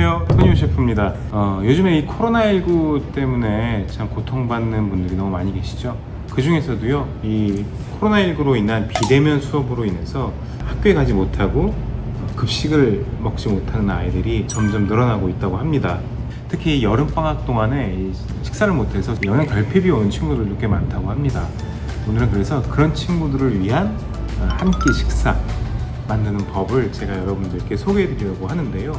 안녕하세요. 토니오 셰프입니다. 어, 요즘에 이 코로나19 때문에 참 고통받는 분들이 너무 많이 계시죠? 그 중에서도요 이 코로나19로 인한 비대면 수업으로 인해서 학교에 가지 못하고 어, 급식을 먹지 못하는 아이들이 점점 늘어나고 있다고 합니다. 특히 여름방학 동안에 이 식사를 못해서 영양 결핍이 오는 친구들도 꽤 많다고 합니다. 오늘은 그래서 그런 친구들을 위한 한 끼 식사 만드는 법을 제가 여러분들께 소개해 드리려고 하는데요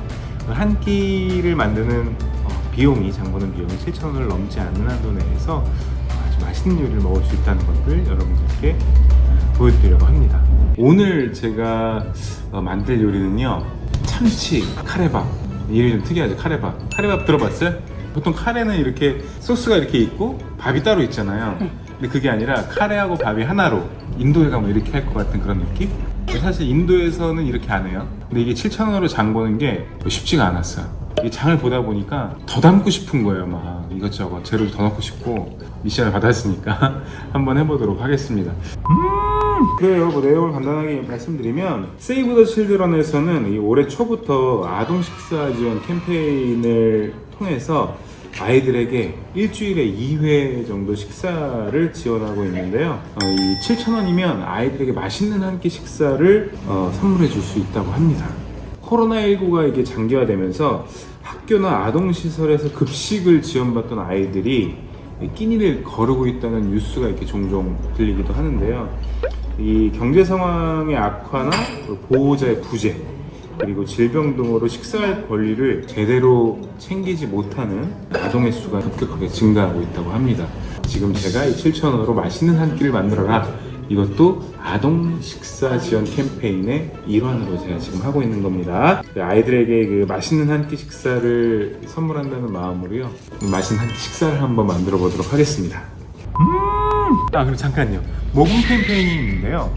한 끼를 만드는 어, 비용이 장보는 비용이 7,000원을 넘지 않는 한도 내에서 아주 맛있는 요리를 먹을 수 있다는 것을 여러분들께 어, 보여드리려고 합니다. 오늘 제가 어, 만들 요리는요 참치 카레밥. 이름이 좀 특이하죠 카레밥. 카레밥 들어봤어요? 보통 카레는 이렇게 소스가 이렇게 있고 밥이 따로 있잖아요. 근데 그게 아니라 카레하고 밥이 하나로 인도에 가면 이렇게 할 것 같은 그런 느낌? 사실 인도에서는 이렇게 안 해요. 근데 이게 7,000원으로 장 보는 게 쉽지가 않았어요. 이 장을 보다 보니까 더 담고 싶은 거예요 막. 이것저것 재료도 더 넣고 싶고. 미션을 받았으니까 한번 해보도록 하겠습니다. 음 그래요. 뭐 내용을 간단하게 말씀드리면 세이브 더 칠드런에서는 이 올해 초부터 아동 식사 지원 캠페인을 통해서 아이들에게 일주일에 2회 정도 식사를 지원하고 있는데요. 어, 이 7,000원이면 아이들에게 맛있는 한 끼 식사를 어, 선물해 줄 수 있다고 합니다. 코로나19가 이게 장기화되면서 학교나 아동시설에서 급식을 지원받던 아이들이 끼니를 거르고 있다는 뉴스가 이렇게 종종 들리기도 하는데요. 이 경제 상황의 악화나 보호자의 부재 그리고 질병 등으로 식사할 권리를 제대로 챙기지 못하는 아동의 수가 급격하게 증가하고 있다고 합니다. 지금 제가 이 7,000원으로 맛있는 한 끼를 만들어라 이것도 아동 식사 지원 캠페인의 일환으로 제가 지금 하고 있는 겁니다. 아이들에게 그 맛있는 한 끼 식사를 선물한다는 마음으로요. 맛있는 한 끼 식사를 한번 만들어 보도록 하겠습니다. 음! 아, 그리고 잠깐요. 모금 캠페인이 있는데요.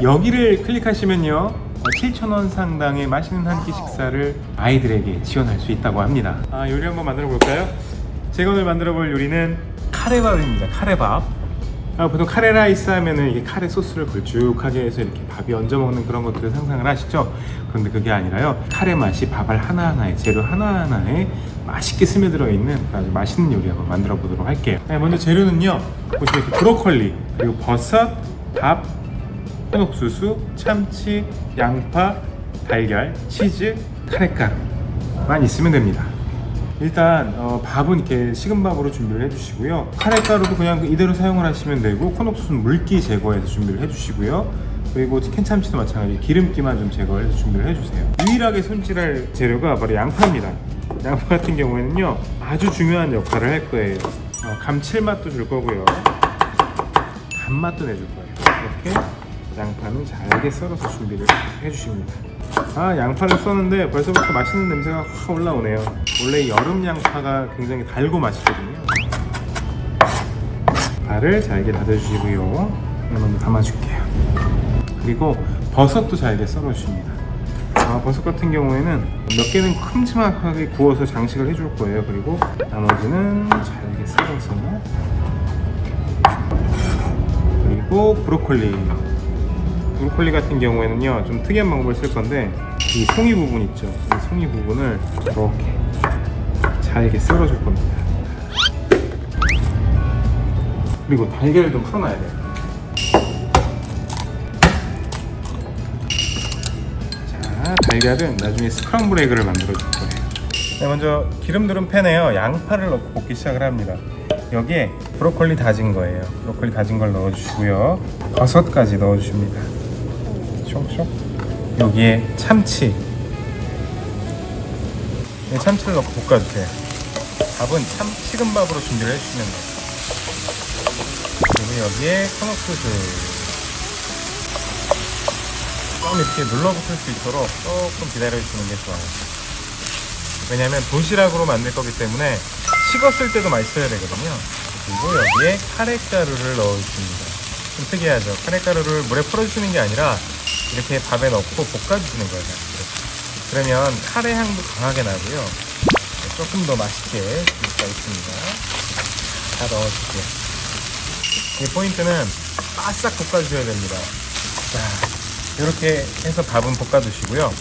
여기를 클릭하시면요. 7,000원 상당의 맛있는 한 끼 식사를 아이들에게 지원할 수 있다고 합니다. 아, 요리 한번 만들어 볼까요? 제가 오늘 만들어 볼 요리는 카레밥입니다. 카레밥. 아, 보통 카레 라이스 하면은 카레 소스를 걸쭉하게 해서 이렇게 밥이 얹어 먹는 그런 것들을 상상을 하시죠? 그런데 그게 아니라요. 카레 맛이 밥알 하나하나에 재료 하나하나에 맛있게 스며들어 있는 아주 맛있는 요리 한번 만들어 보도록 할게요. 네, 먼저 재료는요. 보시면 이렇게 브로콜리 그리고 버섯, 밥, 흑옥수수, 참치, 양파, 달걀, 치즈, 카레가루만 있으면 됩니다. 일단 어, 밥은 이렇게 식은 밥으로 준비를 해주시고요. 카레가루도 그냥 이대로 사용을 하시면 되고 콘옥수수는 물기 제거해서 준비를 해주시고요. 그리고 캔참치도 마찬가지 기름기만 좀 제거해서 준비를 해주세요. 유일하게 손질할 재료가 바로 양파입니다. 양파 같은 경우에는요 아주 중요한 역할을 할 거예요. 어, 감칠맛도 줄 거고요. 단맛도 내줄 거예요. 이렇게 양파는 잘게 썰어서 준비를 해주십니다. 아 양파를 써는데 벌써부터 맛있는 냄새가 확 올라오네요. 원래 여름 양파가 굉장히 달고 맛있거든요. 파를 잘게 다져주시고요. 먼저 담아줄게요. 그리고 버섯도 잘게 썰어주십니다. 아, 버섯 같은 경우에는 몇 개는 큼지막하게 구워서 장식을 해줄 거예요. 그리고 나머지는 잘게 썰어서 그리고 브로콜리 브로콜리 같은 경우에는요 좀 특이한 방법을 쓸 건데 이 송이 부분 있죠? 이 송이 부분을 이렇게 잘게 썰어줄 겁니다. 그리고 달걀을 좀 풀어놔야 돼요. 자 달걀은 나중에 스크럼블 에그를 만들어 줄 거예요. 네, 먼저 기름 두른 팬에요. 양파를 넣고 볶기 시작을 합니다. 여기에 브로콜리 다진 거예요. 브로콜리 다진 걸 넣어주시고요. 버섯까지 넣어주십니다 쇽쇽. 여기에 참치. 네, 참치를 넣고 볶아주세요. 밥은 참 식은 밥으로 준비를 해주시면 돼요. 그리고 여기에 corn 옥수수 좀 이렇게 눌러붙을 수 있도록 조금 기다려주시는 게 좋아요. 왜냐하면 도시락으로 만들 거기 때문에 식었을 때도 맛있어야 되거든요. 그리고 여기에 카레가루를 넣어주십니다. 좀 특이하죠? 카레가루를 물에 풀어주시는 게 아니라 이렇게 밥에 넣고 볶아주시는 거예요. 그러면 카레 향도 강하게 나고요. 조금 더 맛있게 줄 수가 있습니다. 다 넣어주세요. 이 포인트는 바싹 볶아주셔야 됩니다. 자, 이렇게 해서 밥은 볶아주시고요.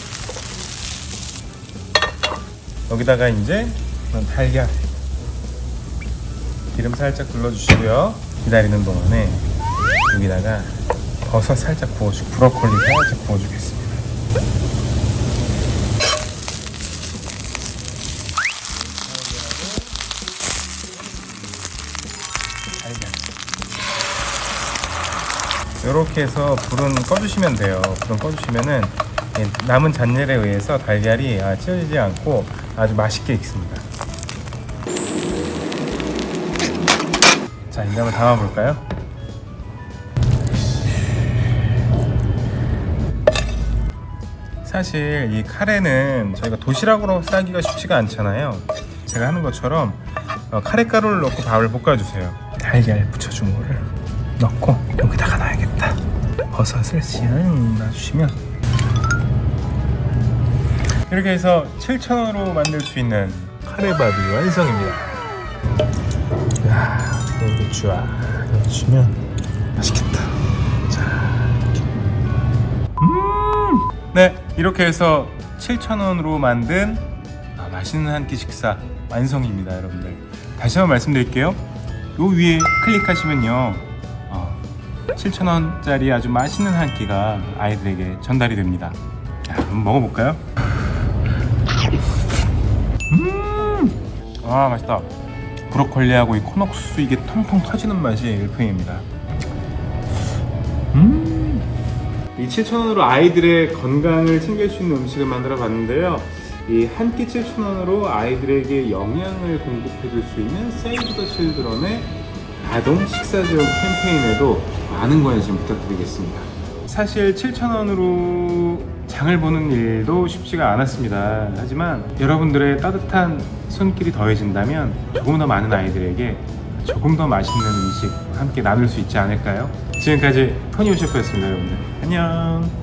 여기다가 이제 달걀 기름 살짝 둘러주시고요. 기다리는 동안에 여기다가 버섯 살짝 구워주, 브로콜리 살짝 구워주겠습니다. 이렇게 해서 불은 꺼주시면 돼요. 불은 꺼주시면은 이 남은 잔열에 의해서 달걀이 아, 찢어지지 않고 아주 맛있게 익습니다. 자, 한번 담아볼까요? 사실 이 카레는 저희가 도시락으로 싸기가 쉽지가 않잖아요. 제가 하는 것처럼 어, 카레 가루를 넣고 밥을 볶아주세요. 달걀 붙여준 거를 넣고 여기다가 놔야겠다. 버섯을 씩 놔주시면 이렇게 해서 7,000원으로 만들 수 있는 카레밥이 완성입니다. 야, 여기 쫙 넣어주시면 맛있겠다. 자, 이렇게. 음, 네, 이렇게 해서 7,000원으로 만든 아, 맛있는 한 끼 식사 완성입니다, 여러분들. 다시 한번 말씀드릴게요. 요 위에 클릭하시면요. 어, 7,000원짜리 아주 맛있는 한 끼가 아이들에게 전달이 됩니다. 자, 한번 먹어볼까요? 음, 아 맛있다. 브로콜리하고 이 코녹스 이게 통통 터지는 맛이 일품입니다. 음. 이 7,000원으로 아이들의 건강을 챙길 수 있는 음식을 만들어 봤는데요. 이 한 끼 7,000원으로 아이들에게 영양을 공급해 줄 수 있는 세이브 더 칠드런의 아동 식사 지원 캠페인에도 많은 관심 부탁드리겠습니다. 사실 7,000원으로 장을 보는 일도 쉽지가 않았습니다. 하지만 여러분들의 따뜻한 손길이 더해진다면 조금 더 많은 아이들에게 조금 더 맛있는 음식 함께 나눌 수 있지 않을까요? 지금까지 토니오 셰프였습니다, 여러분들. 안녕.